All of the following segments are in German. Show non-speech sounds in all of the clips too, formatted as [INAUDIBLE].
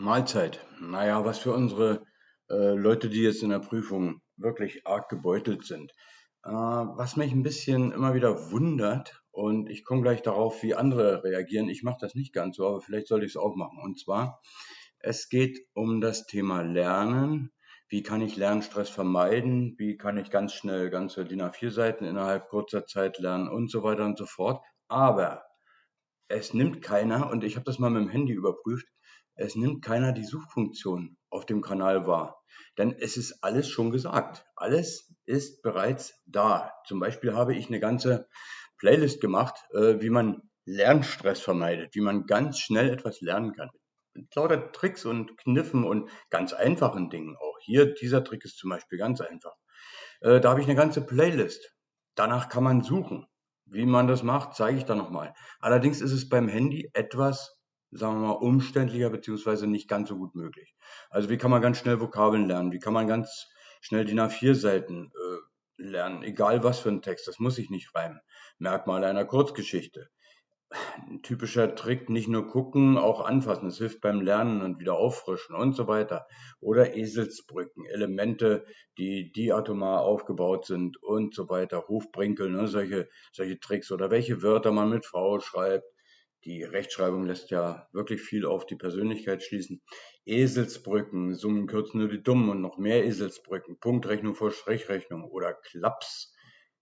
Mahlzeit. Naja, was für unsere äh, Leute, die jetzt in der Prüfung wirklich arg gebeutelt sind. Äh, was mich ein bisschen immer wieder wundert, und ich komme gleich darauf, wie andere reagieren. Ich mache das nicht ganz so, aber vielleicht sollte ich es auch machen. Und zwar, es geht um das Thema Lernen. Wie kann ich Lernstress vermeiden? Wie kann ich ganz schnell ganze DIN A4-Seiten innerhalb kurzer Zeit lernen und so weiter und so fort. Aber es nimmt keiner, und ich habe das mal mit dem Handy überprüft, es nimmt keiner die Suchfunktion auf dem Kanal wahr. Denn es ist alles schon gesagt. Alles ist bereits da. Zum Beispiel habe ich eine ganze Playlist gemacht, äh, wie man Lernstress vermeidet, wie man ganz schnell etwas lernen kann. Mit lauter Tricks und Kniffen und ganz einfachen Dingen auch. Hier, dieser Trick ist zum Beispiel ganz einfach. Äh, da habe ich eine ganze Playlist. Danach kann man suchen. Wie man das macht, zeige ich dann nochmal. Allerdings ist es beim Handy etwas sagen wir mal, umständlicher beziehungsweise nicht ganz so gut möglich. Also wie kann man ganz schnell Vokabeln lernen? Wie kann man ganz schnell die A4-Seiten äh, lernen? Egal was für ein Text, das muss ich nicht reimen. Merkmale einer Kurzgeschichte. Ein typischer Trick, nicht nur gucken, auch anfassen. Das hilft beim Lernen und wieder auffrischen und so weiter. Oder Eselsbrücken, Elemente, die diatomar aufgebaut sind und so weiter. Hofbrinkel, ne, solche, solche Tricks. Oder welche Wörter man mit V schreibt die Rechtschreibung lässt ja wirklich viel auf die Persönlichkeit schließen. Eselsbrücken, Summen kürzen nur die Dummen und noch mehr Eselsbrücken, Punktrechnung vor Strichrechnung oder Klaps,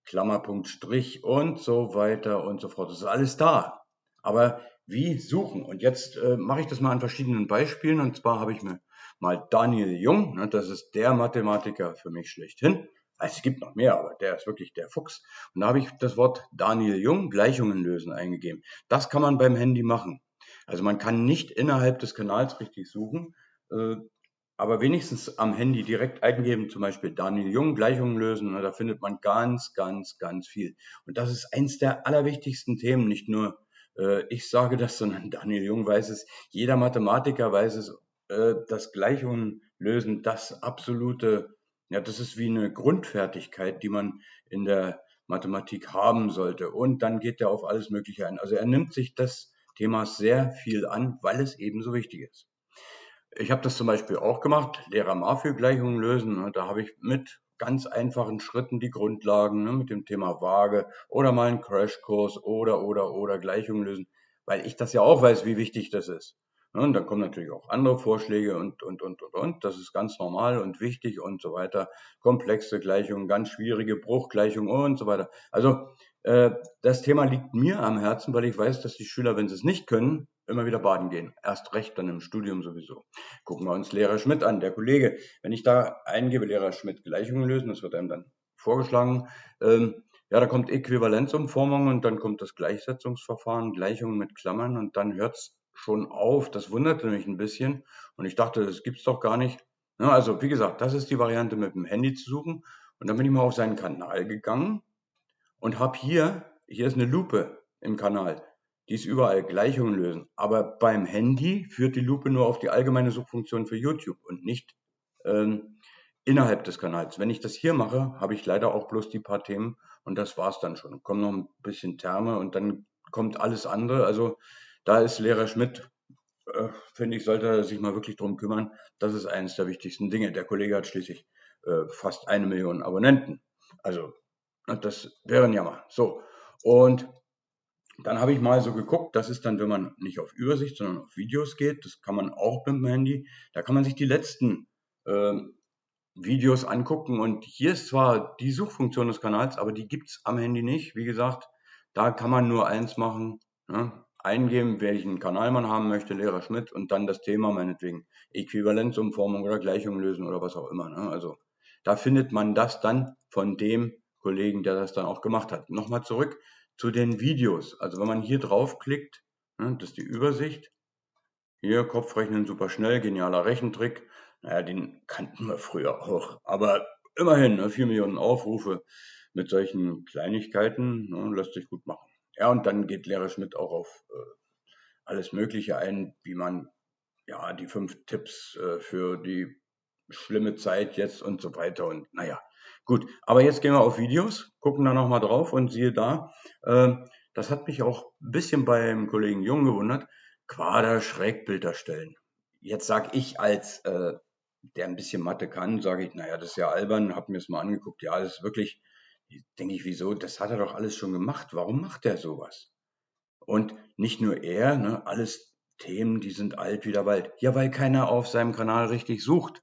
Klammerpunkt, Strich und so weiter und so fort. Das ist alles da. Aber wie suchen? Und jetzt äh, mache ich das mal an verschiedenen Beispielen. Und zwar habe ich mir mal Daniel Jung, ne, das ist der Mathematiker für mich schlechthin, es gibt noch mehr, aber der ist wirklich der Fuchs. Und da habe ich das Wort Daniel Jung, Gleichungen lösen, eingegeben. Das kann man beim Handy machen. Also man kann nicht innerhalb des Kanals richtig suchen, äh, aber wenigstens am Handy direkt eingeben, zum Beispiel Daniel Jung, Gleichungen lösen, da findet man ganz, ganz, ganz viel. Und das ist eins der allerwichtigsten Themen, nicht nur äh, ich sage das, sondern [LAUGHS] Daniel Jung weiß es, jeder Mathematiker weiß es, äh, dass Gleichungen lösen das absolute ja, das ist wie eine Grundfertigkeit, die man in der Mathematik haben sollte. Und dann geht er auf alles Mögliche ein. Also er nimmt sich das Thema sehr viel an, weil es eben so wichtig ist. Ich habe das zum Beispiel auch gemacht, Lehrer Mafio-Gleichungen lösen. Da habe ich mit ganz einfachen Schritten die Grundlagen ne, mit dem Thema Waage oder mal einen Crashkurs oder, oder, oder Gleichungen lösen, weil ich das ja auch weiß, wie wichtig das ist. Und dann kommen natürlich auch andere Vorschläge und, und, und, und, und. Das ist ganz normal und wichtig und so weiter. Komplexe Gleichungen, ganz schwierige Bruchgleichungen und so weiter. Also äh, das Thema liegt mir am Herzen, weil ich weiß, dass die Schüler, wenn sie es nicht können, immer wieder baden gehen. Erst recht dann im Studium sowieso. Gucken wir uns Lehrer Schmidt an, der Kollege. Wenn ich da eingebe, Lehrer Schmidt Gleichungen lösen, das wird einem dann vorgeschlagen. Ähm, ja, da kommt Äquivalenzumformung und dann kommt das Gleichsetzungsverfahren, Gleichungen mit Klammern und dann hört's schon auf. Das wunderte mich ein bisschen und ich dachte, das gibt's doch gar nicht. Ja, also wie gesagt, das ist die Variante mit dem Handy zu suchen und dann bin ich mal auf seinen Kanal gegangen und habe hier, hier ist eine Lupe im Kanal, die ist überall Gleichungen lösen. Aber beim Handy führt die Lupe nur auf die allgemeine Suchfunktion für YouTube und nicht ähm, innerhalb des Kanals. Wenn ich das hier mache, habe ich leider auch bloß die paar Themen und das war's dann schon. Kommt noch ein bisschen Terme und dann kommt alles andere. Also da ist Lehrer Schmidt, äh, finde ich, sollte sich mal wirklich drum kümmern. Das ist eines der wichtigsten Dinge. Der Kollege hat schließlich äh, fast eine Million Abonnenten. Also, das wäre ein Jammer. So, und dann habe ich mal so geguckt, das ist dann, wenn man nicht auf Übersicht, sondern auf Videos geht, das kann man auch mit dem Handy, da kann man sich die letzten äh, Videos angucken und hier ist zwar die Suchfunktion des Kanals, aber die gibt es am Handy nicht. Wie gesagt, da kann man nur eins machen, ne? Eingeben, welchen Kanal man haben möchte, Lehrer Schmidt, und dann das Thema meinetwegen Äquivalenzumformung oder Gleichung lösen oder was auch immer. Ne? Also da findet man das dann von dem Kollegen, der das dann auch gemacht hat. Nochmal zurück zu den Videos. Also wenn man hier draufklickt, ne, das ist die Übersicht. Hier Kopfrechnen super schnell, genialer Rechentrick. Naja, den kannten wir früher auch. Aber immerhin, ne, 4 Millionen Aufrufe mit solchen Kleinigkeiten ne, lässt sich gut machen. Ja, und dann geht Lehrer Schmidt auch auf äh, alles Mögliche ein, wie man ja die fünf Tipps äh, für die schlimme Zeit jetzt und so weiter. Und naja, gut. Aber jetzt gehen wir auf Videos, gucken da nochmal drauf und siehe da, äh, das hat mich auch ein bisschen beim Kollegen Jung gewundert, Quader Schrägbild erstellen. Jetzt sage ich als, äh, der ein bisschen Mathe kann, sage ich, naja, das ist ja albern, habe mir das mal angeguckt. Ja, das ist wirklich, denke ich, wieso? Das hat er doch alles schon gemacht. Warum macht er sowas? Und nicht nur er, ne, alles Themen, die sind alt wie der Wald. Ja, weil keiner auf seinem Kanal richtig sucht.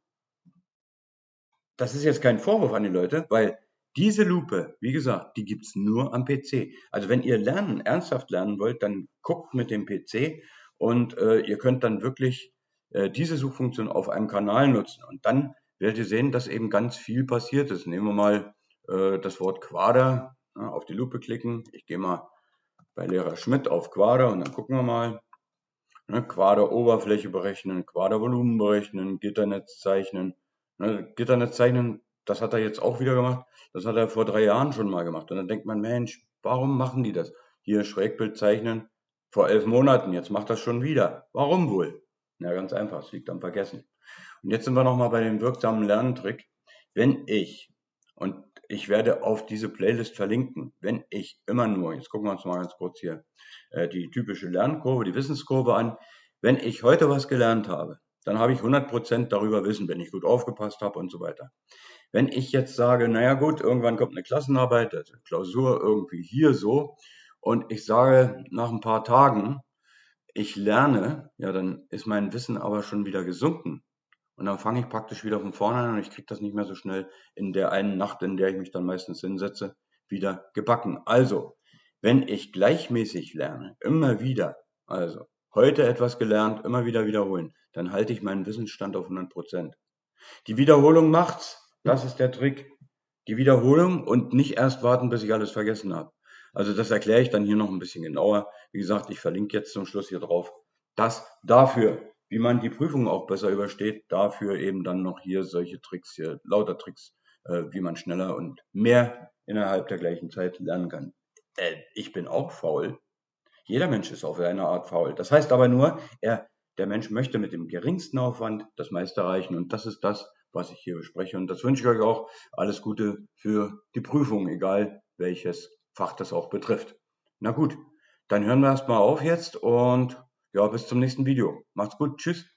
Das ist jetzt kein Vorwurf an die Leute, weil diese Lupe, wie gesagt, die gibt's nur am PC. Also wenn ihr lernen, ernsthaft lernen wollt, dann guckt mit dem PC und äh, ihr könnt dann wirklich äh, diese Suchfunktion auf einem Kanal nutzen. Und dann werdet ihr sehen, dass eben ganz viel passiert ist. Nehmen wir mal äh, das Wort Quader, ja, auf die Lupe klicken. Ich gehe mal bei Lehrer Schmidt auf Quader und dann gucken wir mal. Ne, Quader-Oberfläche berechnen, Quader-Volumen berechnen, Gitternetz zeichnen. Ne, Gitternetz zeichnen, das hat er jetzt auch wieder gemacht. Das hat er vor drei Jahren schon mal gemacht. Und dann denkt man, Mensch, warum machen die das? Hier Schrägbild zeichnen vor elf Monaten, jetzt macht das schon wieder. Warum wohl? Ja, ganz einfach, es liegt am Vergessen. Und jetzt sind wir nochmal bei dem wirksamen Lerntrick. Wenn ich, und ich werde auf diese Playlist verlinken, wenn ich immer nur, jetzt gucken wir uns mal ganz kurz hier äh, die typische Lernkurve, die Wissenskurve an, wenn ich heute was gelernt habe, dann habe ich 100% darüber Wissen, wenn ich gut aufgepasst habe und so weiter. Wenn ich jetzt sage, naja gut, irgendwann kommt eine Klassenarbeit, also Klausur irgendwie hier so, und ich sage nach ein paar Tagen, ich lerne, ja, dann ist mein Wissen aber schon wieder gesunken. Und dann fange ich praktisch wieder von vorne an und ich kriege das nicht mehr so schnell in der einen Nacht, in der ich mich dann meistens hinsetze, wieder gebacken. Also, wenn ich gleichmäßig lerne, immer wieder, also heute etwas gelernt, immer wieder wiederholen, dann halte ich meinen Wissensstand auf 100 Prozent. Die Wiederholung macht's. Das ist der Trick. Die Wiederholung und nicht erst warten, bis ich alles vergessen habe. Also das erkläre ich dann hier noch ein bisschen genauer. Wie gesagt, ich verlinke jetzt zum Schluss hier drauf. Das dafür, wie man die Prüfung auch besser übersteht, dafür eben dann noch hier solche Tricks hier, lauter Tricks, äh, wie man schneller und mehr innerhalb der gleichen Zeit lernen kann. Äh, ich bin auch faul. Jeder Mensch ist auf eine Art faul. Das heißt aber nur, er, der Mensch möchte mit dem geringsten Aufwand das meiste erreichen. Und das ist das, was ich hier bespreche. Und das wünsche ich euch auch. Alles Gute für die Prüfung, egal welches Fach das auch betrifft. Na gut, dann hören wir erstmal auf jetzt und ja, bis zum nächsten Video. Macht's gut, tschüss.